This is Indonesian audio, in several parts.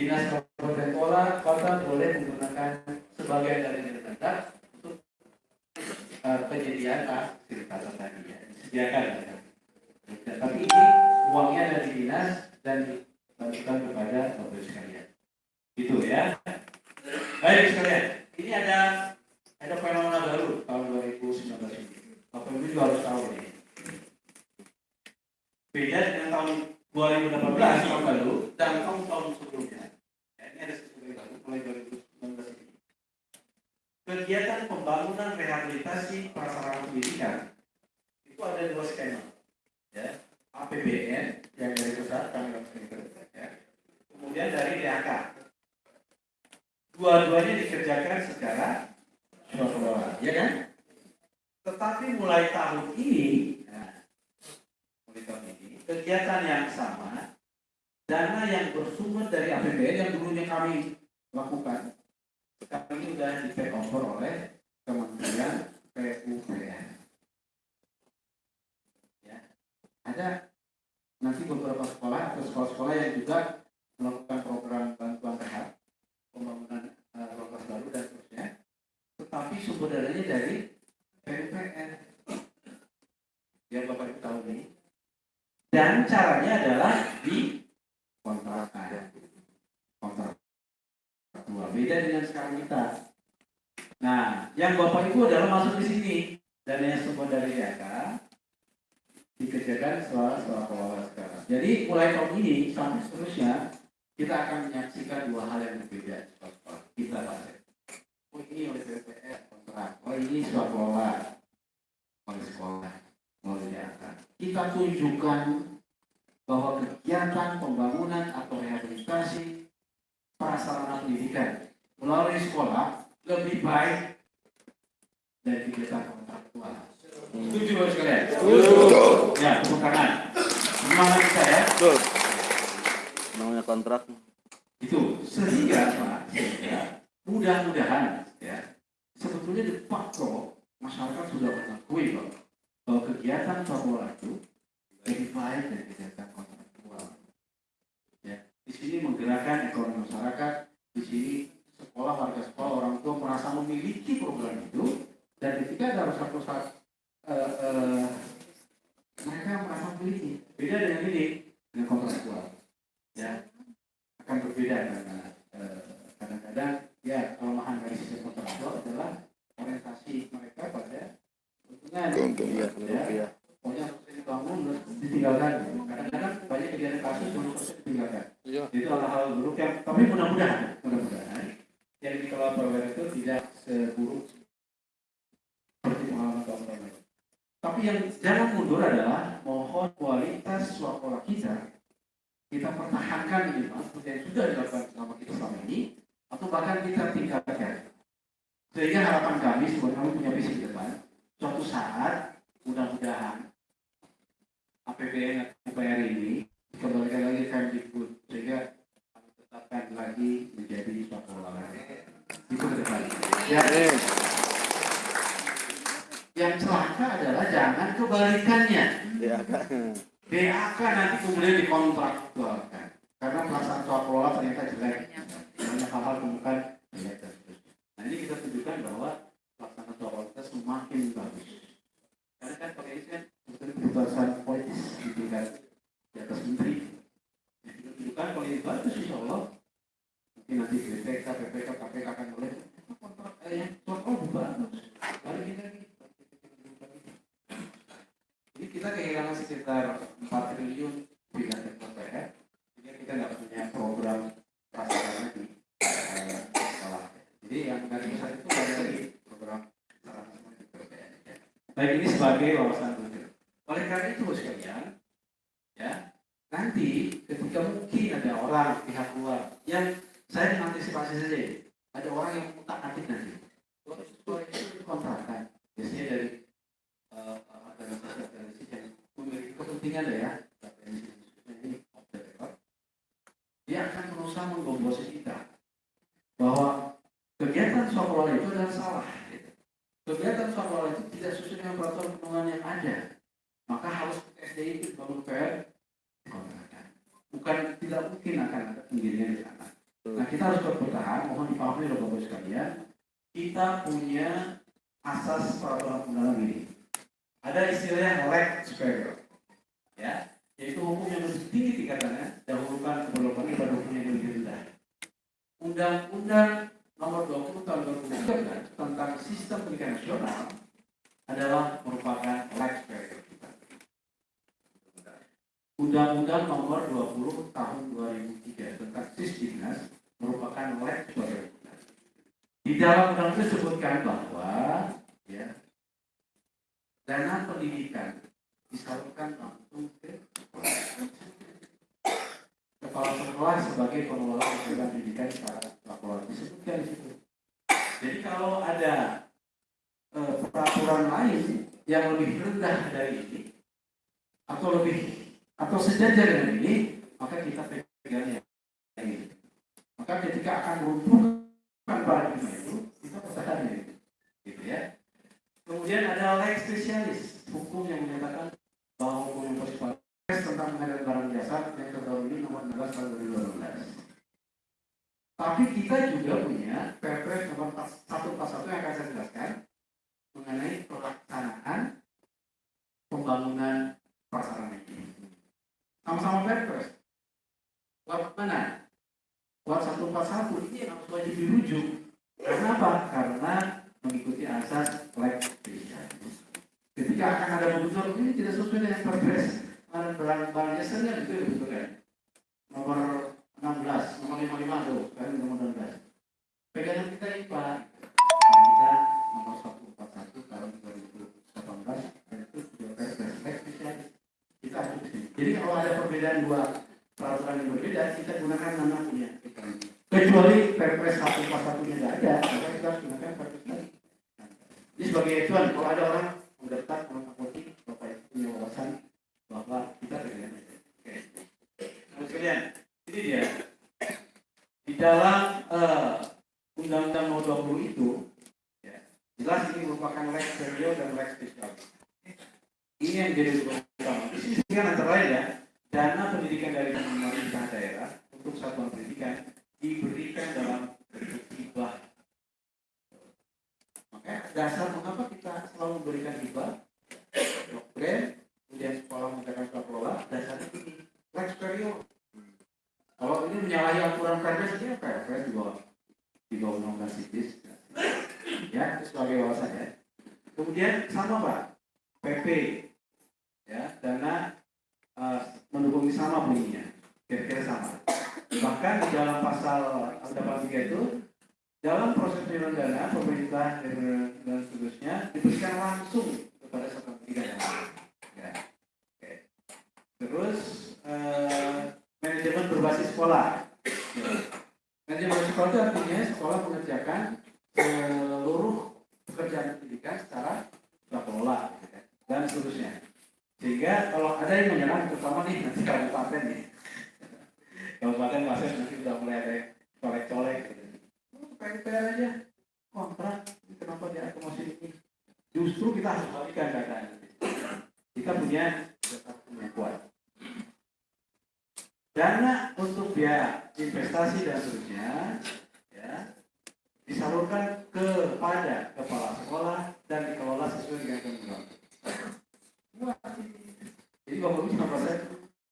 Dinas Kabupaten Kota, kota boleh menggunakan sebagian dari dana untuk uh, penyediaan fasilitas tadi ya, disediakan. Ya. Tapi ini uangnya dari dinas dan dibagikan kepada bapak sekalian. Gitu ya. Baik sekalian, ini ada ada fenomena baru tahun 2019 ini. Bapak Ibu juga harus tahu ini. Beda dengan tahun 2018 tahun lalu dan tahun-tahun sebelumnya. Ya, ini ada sesuatu yang baru mulai 2019 ini. Kegiatan pembangunan rehabilitasi prasarana pendidikan itu ada dua skema. Ya, APBN yang dari pusat kami lakukan ya. Kemudian dari DAK. Dua-duanya dikerjakan secara swasta, ya kan? Tetapi mulai tahun ini, nah, mulai tahun ini, kegiatan yang sama, dana yang bersumber dari APBN yang dulunya kami lakukan, sekarang ini sudah di take over oleh Kementerian PUPR. Ya, ada nanti beberapa sekolah atau sekolah-sekolah yang juga melakukan program bantuan rehab, pembangunan uh, lokasi baru dan seterusnya, tetapi sumber dananya dari PUPR. Ya Bapak Ibu tahu ini. Dan caranya adalah di kontrakan. Kontrak dua beda dengan sekarang kita. Nah, yang Bapak Ibu adalah masuk di sini dan yang sumber dari DAK dikerjakan setelah setelah pengelola sekarang. Jadi ini sampai seterusnya kita akan menyaksikan dua hal yang berbeda kita bahas. Oh ini oleh BPR kontrak, oh ini sekolah oleh sekolah DAK. Kita tunjukkan bahwa kegiatan pembangunan atau rehabilitasi prasarana pendidikan melalui sekolah lebih baik dari kegiatan kontraktual. Setuju Bapak sekalian? Setuju. Ya, tepuk tangan. Semangat kita ya. Betul. Namanya kontrak. Itu sehingga Pak, mudah-mudahan ya sebetulnya de facto masyarakat sudah mengakui bahwa, bahwa kegiatan sekolah itu lebih baik dari kegiatan kontraktual. Ya, di sini menggerakkan ekonomi masyarakat, di sini sekolah warga sekolah orang tua merasa memiliki program itu dan ketika ada saat eh, eh, mereka merasa memiliki beda dengan ini dengan kontraktual ya akan berbeda karena eh, kadang-kadang ya kelemahan dari sistem kontraktual adalah orientasi mereka pada keuntungan Keuntungan, ya, rupiah. pokoknya selesai dibangun terus ditinggalkan kadang-kadang banyak kejadian kasus yang selesai ditinggalkan Iya. itu hal-hal buruk yang tapi mudah-mudahan mudah-mudahan yang dikelola program itu tidak seburuk seperti pengalaman tahun-tahun lalu. Tapi yang jangan mundur adalah mohon kualitas sekolah kita kita pertahankan ini Pak, seperti yang sudah dilakukan selama kita selama ini atau bahkan kita tingkatkan. Sehingga harapan kami sebuah kami punya visi ke depan suatu saat mudah-mudahan APBN atau UPR ini kembalikan lagi ke Kemdikbud sehingga kami tetapkan lagi menjadi suatu olahraga. Itu ke depan. Ya, Eh, yang celaka adalah jangan kebalikannya. ya. DAK nanti kemudian soal ternyata jelek banyak hal-hal temukan jelek dan seterusnya. Nah ini kita tunjukkan bahwa pelaksanaan kita semakin bagus. Karena kan pakai ini kan sebetulnya keputusan politis di tingkat di atas menteri. Nah, kita tunjukkan kalau ini bagus insya Allah mungkin nanti BPK, PPK, KPK akan mulai kontrak eh, yang soal kelola bagus. Lalu kita jadi kita kehilangan sekitar 4 triliun di dana KPR. Jadi kita nggak punya program prasarana di eh, sekolah. Jadi yang dari pusat itu ada lagi program prasarana di KPR. Ya. Baik ini sebagai wawasan publik. Oleh karena itu sekalian, ya nanti ketika mungkin ada orang pihak luar yang saya mengantisipasi saja ini, ada orang yang utak atik nanti. Oh, sekolah itu dikontrakan. Biasanya dari eh, organisasi-organisasi yang memiliki kepentingan ya, ini off the record, dia akan berusaha menggombosi kita bahwa kegiatan sekolah itu adalah salah. gitu. Kegiatan sekolah itu tidak sesuai dengan peraturan perundungan yang ada. Maka harus SDI itu bangun PR dikontrakan. Bukan tidak mungkin akan ada penggiringan di sana. kita harus bertahan, mohon dipahami oleh Bapak sekalian, kita punya asas peraturan undangan ini. Ada istilahnya leg superior, ya, yaitu hukum yang lebih tinggi tingkatannya, dahulukan keberlakuan pada hukum yang lebih rendah. Undang-Undang Nomor 20 Tahun 2013 tentang Sistem Pendidikan Nasional adalah merupakan leg superior. Undang-Undang Nomor 20 Tahun 2003 tentang Sisdiknas merupakan leg superior. Di dalam undang itu disebutkan bahwa dana pendidikan disalurkan langsung ke kepala sekolah sebagai pengelola program pendidikan secara laporan disebutkan di situ. Jadi kalau ada eh, peraturan lain yang lebih rendah dari ini atau lebih atau sejajar dengan ini, maka kita punya Perpres nomor 141 yang akan saya jelaskan mengenai pelaksanaan pembangunan prasarana ini. Sama-sama Perpres. Buat mana? Buat 141 ini yang harus wajib dirujuk. Karena apa? Karena mengikuti asas leg spesialis. Ketika akan ada pembentukan ini tidak sesuai dengan Perpres barang barang barang jasanya itu ya betul kan nomor 16 nomor 55 tuh sekarang nomor 16 pegangan kita ini pak Nah, kita nomor 141 tahun 2018 dan itu sudah perpres spesialis kita harus jadi kalau ada perbedaan dua peraturan yang berbeda kita gunakan nama punya kecuali perpres 141 nya tidak ada maka kita harus gunakan perpres lain jadi sebagai acuan kalau ada orang mendaftar kalau politik bapak itu punya wawasan bahwa kita dengan Oke. Nah, sekalian, ini dia. Di dalam eh, Undang-Undang Nomor 20 itu, ya, jelas ini merupakan leg serial dan leg spesial. Ini yang jadi utama. Di sini kan antara lain ya, dana pendidikan dari pemerintah daerah untuk satuan pendidikan diberikan dalam bentuk hibah. Maka dasar mengapa kita selalu memberikan hibah? Doktrin kemudian sekolah mengerjakan sekolah kelola dasarnya ini leg superior kalau ini menyalahi aturan perpres ini perpres di bawah di bawah undang-undang sitis ya itu sebagai wawasan ya kemudian sama pak PP ya dana uh, mendukung sama bunyinya kira-kira sama bahkan di dalam pasal 83 itu dalam proses penyelenggaraan dana pemerintah dan, seterusnya diberikan langsung kepada satu tiga. Ya. Oke. Terus eh, manajemen berbasis sekolah. Ya. Manajemen berbasis sekolah itu artinya sekolah mengerjakan seluruh pekerjaan pendidikan secara secara kelola gitu kan, dan seterusnya. Sehingga kalau ada yang menyerang, terutama nih nanti kabupaten nih, kabupaten masih nanti sudah mulai ada colek-colek. Gitu. Oh, aja kontrak, kenapa dia akomodasi ini? Justru kita harus balikan keadaan kita punya yang kuat. Dana untuk biaya investasi dan seterusnya ya, disalurkan kepada kepala sekolah dan dikelola sesuai dengan. Wah, Jadi ibu sama saya,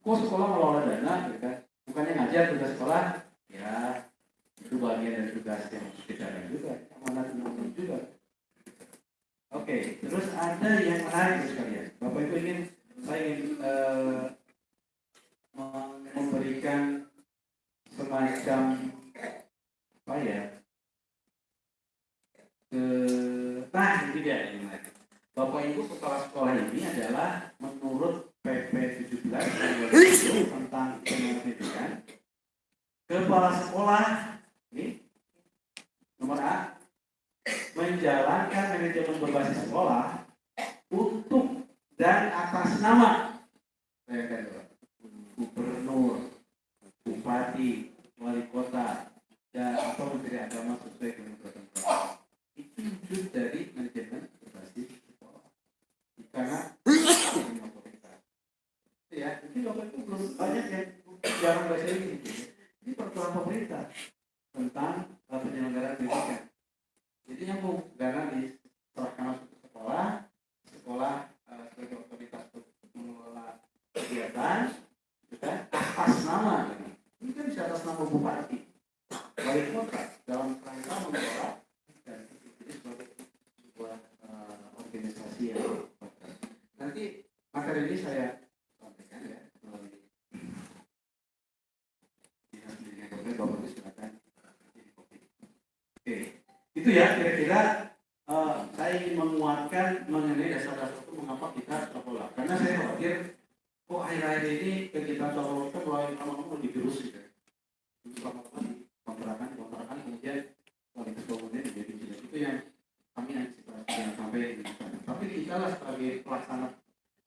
kok sekolah mengelola dana, gitu kan? Bukannya ngajar tugas sekolah, ya itu bagian dari tugas yang lakukan juga, amanat juga. Oke, terus ada yang menarik sekalian. the dalam rangka mengelola dan ini sebagai sebuah uh, organisasi yang nanti materi ini saya sampaikan ya melalui dinas pendidikan kabupaten bapak ibu silakan jadi kopi. Oke, itu ya kira-kira eh, saya ingin menguatkan mengenai dasar-dasar itu mengapa kita sekolah. Karena saya khawatir kok akhir-akhir ini kegiatan sekolah itu mulai lama-lama lebih terus gitu. Lebih lama-lama di kontrakan, kontrakan kemudian kualitas bangunannya menjadi jelek. Itu yang kami antisipasi yang sampai sana. Tapi kita sebagai pelaksana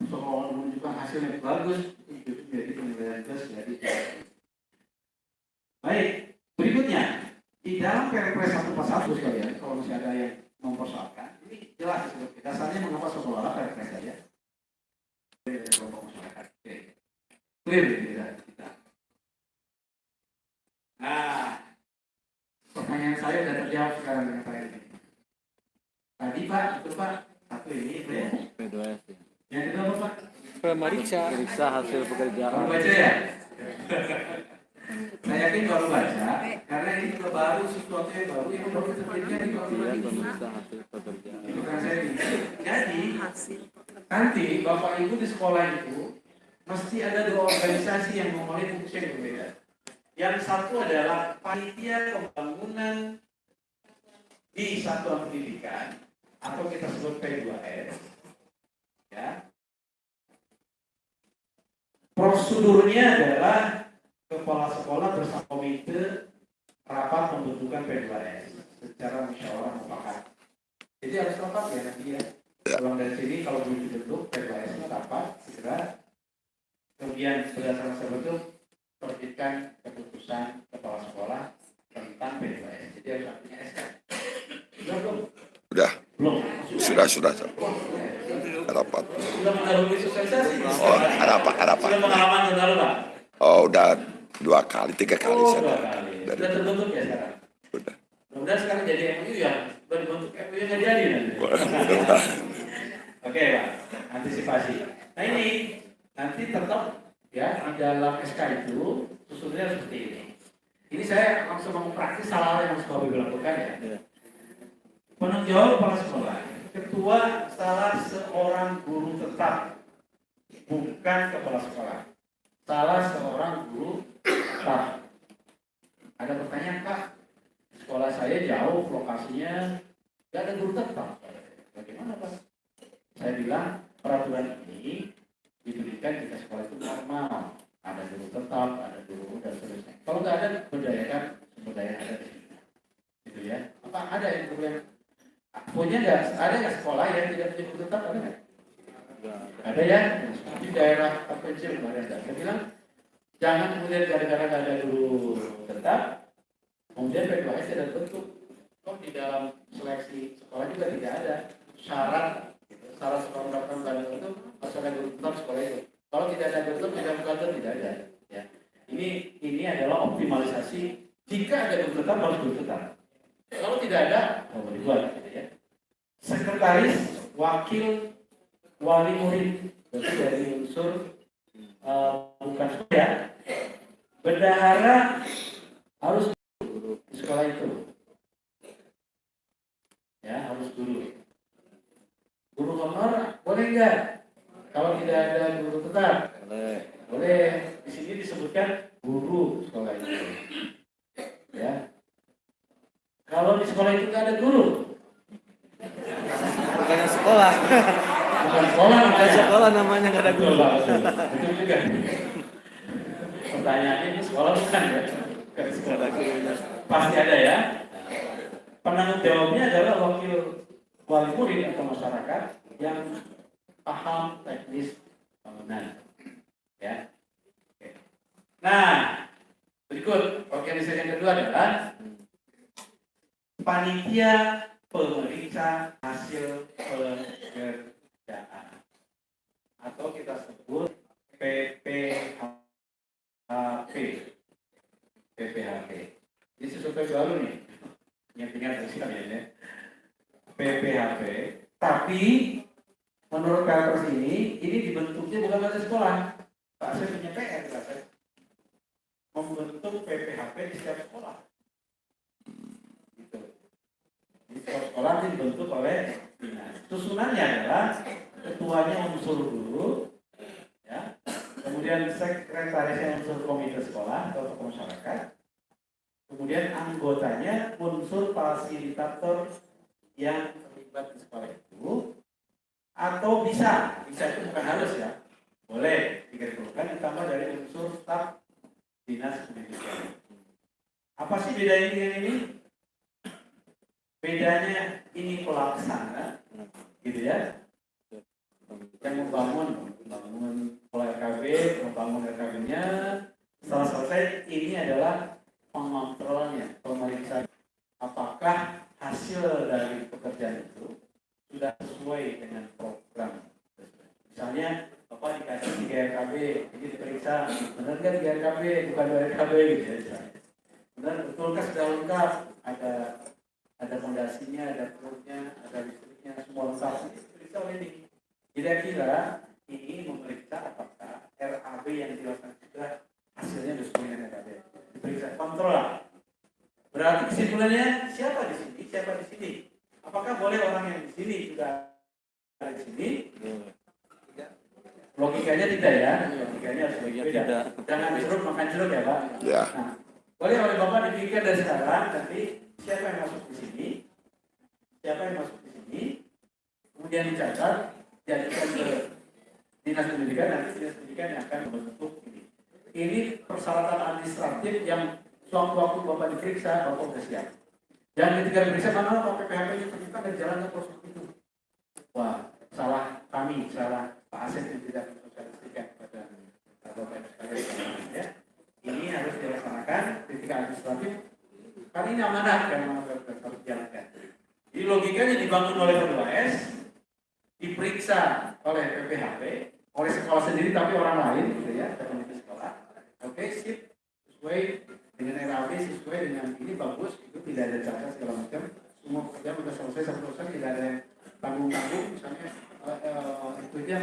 sekolah menunjukkan hasil yang bagus itu menjadi penilaian plus dari Baik, berikutnya di dalam Perpres 141 sekalian, kalau masih ada yang mempersoalkan, ini jelas dasarnya mengapa sekolah Perpres saja. Dari kelompok masyarakat. Clear kita. Nah, pertanyaan saya sudah terjawab sekarang. Tadi Pak, itu Pak, satu ini, itu ya. P2S ya. Yang kedua apa Pak? Pemeriksa. Periksa hasil Baru pekerjaan. baca ya? Saya yakin baru baca, karena ini juga baru sesuatu yang baru yang baru terjadi di tahun Ya, ini. pemeriksa hasil pekerjaan. Itu kan saya. Jadi, nanti Bapak Ibu di sekolah itu mesti ada dua organisasi yang memulai fungsi yang berbeda. Yang satu adalah panitia pembangunan di satuan pendidikan atau kita sebut P2S. Ya. Prosedurnya adalah kepala sekolah bersama komite rapat pembentukan P2S secara musyawarah mufakat. Jadi harus rapat ya nanti ya. Pulang dari sini kalau belum dibentuk P2S nya rapat segera. Kemudian berdasarkan sebentuk terbitkan keputusan kepala sekolah tentang P2S. Jadi harus artinya SK. Sudah belum? Sudah, Belum. Sudah, sudah. Rapat. Sudah. Oh. Sudah lalu Pak. Oh, udah dua kali, tiga kali Oh, saya. kali. Dari Sudah terbentuk ya sekarang. sudah. Mudah-mudahan sekarang jadi MOU ya. Sudah dibentuk yang nggak jadi nanti. Mudah-mudahan. Oke Pak, antisipasi. Nah ini nanti tetap ya dalam SK itu susunnya seperti ini. Ini saya langsung mau praktis salah yang harus Bapak Ibu lakukan ya. Iya. Penanggung jawab kepala sekolah, ketua salah seorang guru tetap, bukan kepala sekolah. Salah seorang guru tetap. Ada pertanyaan Pak, sekolah saya jauh lokasinya, nggak ada guru tetap. Bagaimana Pak? Saya bilang peraturan ini diberikan jika sekolah itu normal. Ada guru tetap, ada guru dan seterusnya. Kalau nggak ada, berdayakan sumber daya ada di sini. Gitu ya. Apa ada yang yang punya nggak? Ada nggak sekolah yang tidak punya guru tetap? Ada nggak? Ada ya. Di daerah terpencil kemarin ada. Saya bilang jangan kemudian gara-gara nggak ada guru tetap, kemudian P2S tidak bentuk. Kok di dalam seleksi sekolah juga tidak ada syarat syarat sekolah mendapatkan bantuan itu ada guru tetap sekolah itu. Kalau tidak ada tetap tidak kantor tidak ada. Ya. Ini ini adalah optimalisasi. Jika ada guru tetap harus guru tetap. Kalau tidak ada, mau dibuat gitu ya. Sekretaris, wakil, wali murid, berarti dari unsur eh, bukan saya. Bendahara harus guru di sekolah itu. Ya, harus guru. Guru honor boleh enggak? Kalau tidak ada guru tetap, Boleh. Di sini disebutkan guru sekolah itu. Ya. Kalau di sekolah itu nggak ada guru, Bukannya sekolah. bukan sekolah Bukan namanya. sekolah namanya nggak ada guru. Betul. Juga. Pertanyaannya ini sekolah bukan ya? Bukan sekolah. Pasti ada ya. Penanggung jawabnya adalah wakil wali murid atau masyarakat yang paham teknis bangunan. Ya. Nah, berikut organisasi yang kedua adalah panitia pemeriksa hasil pekerjaan atau kita sebut PPHP PPHP ini survei baru nih. Ingat-ingat dari sekalian ya. PPHP. Tapi menurut Perpres ini, ini dibentuknya bukan pada sekolah. Pak saya punya PR, Pak saya. Membentuk PPHP di setiap sekolah. Gitu. Di setiap sekolah ini dibentuk oleh dinas. Susunannya adalah ketuanya unsur dulu, ya. Kemudian sekretarisnya unsur komite sekolah atau tokoh masyarakat. Kemudian anggotanya unsur fasilitator yang terlibat di sekolah itu atau bisa, bisa itu bukan harus ya, boleh diperlukan ditambah dari unsur staf dinas pendidikan. Apa sih bedanya dengan ini? Bedanya ini pelaksana, gitu ya, yang membangun, membangun pola RKB, membangun RKB-nya. Setelah selesai, ini adalah pengontrolnya, pemeriksaan apakah hasil dari pekerjaan itu sudah sesuai dengan program. Misalnya, Bapak dikasih tiga RKB, ini diperiksa, benar nggak tiga RKB, bukan dua RKB gitu ya. Benar, betulkah sudah lengkap? Ada ada fondasinya, ada perutnya, ada listriknya, semua lengkap. Diperiksa oleh ini. Kira-kira ini memeriksa apakah RAB yang dilakukan sudah hasilnya sesuai dengan RAB. Diperiksa, kontrol lah. Berarti kesimpulannya siapa di sini, siapa di sini? Apakah boleh orang yang di sini juga ada di sini? Logikanya tidak ya, logikanya harus beda. tidak. Jangan jeruk makan jeruk ya Pak. Ya. Nah, boleh oleh Bapak dipikir dari sekarang, nanti siapa yang masuk di sini, siapa yang masuk di sini, kemudian dicatat, diajukan ke dinas pendidikan, nanti dinas pendidikan yang akan membentuk ini. Ini persyaratan administratif yang sewaktu-waktu Bapak diperiksa, Bapak sudah siap. Dan ketika diperiksa, mana Pak PPHP ini ternyata ada jalannya proses itu. Wah, salah kami, salah Pak Asep yang tidak mensosialisasikan kepada Bapak sekalian. Ya. Ini harus dilaksanakan ketika administratif. Kan ini amanah yang harus dijalankan. Jadi logikanya dibangun oleh P2S, diperiksa oleh PPHP, oleh sekolah sendiri tapi orang lain gitu ya, komite sekolah. Oke, sip, sesuai dengan RAB, sesuai dengan ini bagus, itu tidak ada cacat segala macam. Semua pekerjaan sudah selesai satu persen, tidak ada tanggung-tanggung, misalnya eh, itu aja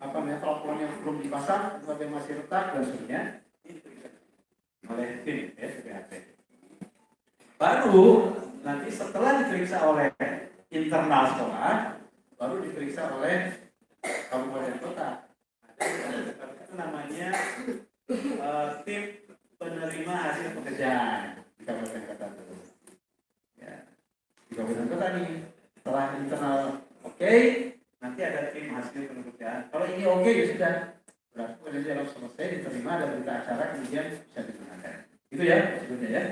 apa namanya telepon yang belum dipasang, tapi masih retak dan sebagainya, oleh tim ya PPHP. Baru nanti setelah diperiksa oleh internal sekolah, diperiksa oleh kabupaten kota. Ada itu namanya eh, tim penerima hasil pekerjaan di kabupaten kota itu. Ya, di kabupaten kota nih setelah internal oke, nanti ada tim hasil pekerjaan. Kalau ini oke ya sudah, berarti pekerjaan selesai diterima dan berita acara kemudian bisa digunakan. Itu ya sebetulnya ya.